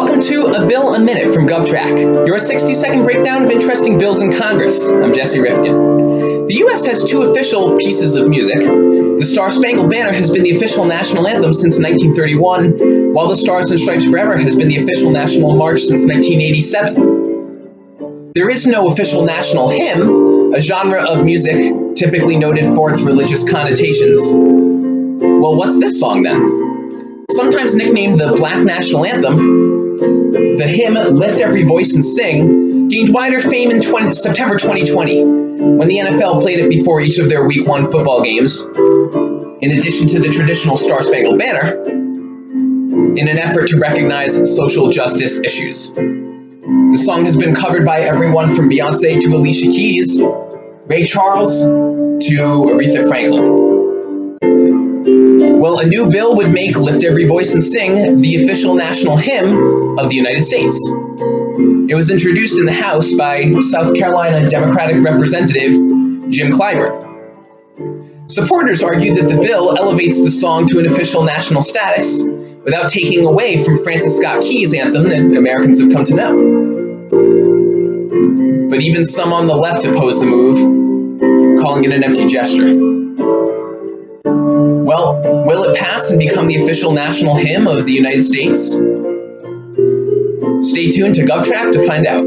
Welcome to A Bill a Minute from GovTrack, your 60 second breakdown of interesting bills in Congress. I'm Jesse Rifkin. The U.S. has two official pieces of music. The Star Spangled Banner has been the official national anthem since 1931, while the Stars and Stripes Forever has been the official national march since 1987. There is no official national hymn, a genre of music typically noted for its religious connotations. Well, what's this song then? Sometimes nicknamed the Black National Anthem, the hymn Lift Every Voice and Sing gained wider fame in 20, September 2020 when the NFL played it before each of their Week 1 football games, in addition to the traditional Star Spangled Banner, in an effort to recognize social justice issues. The song has been covered by everyone from Beyonce to Alicia Keys, Ray Charles to Aretha Franklin. Well, a new bill would make Lift Every Voice and Sing the official national hymn of the United States. It was introduced in the House by South Carolina Democratic Representative Jim Clyburn. Supporters argue that the bill elevates the song to an official national status without taking away from Francis Scott Key's anthem that Americans have come to know. But even some on the left oppose the move, calling it an empty gesture. Well, will it pass and become the official national hymn of the United States? Stay tuned to GovTrack to find out.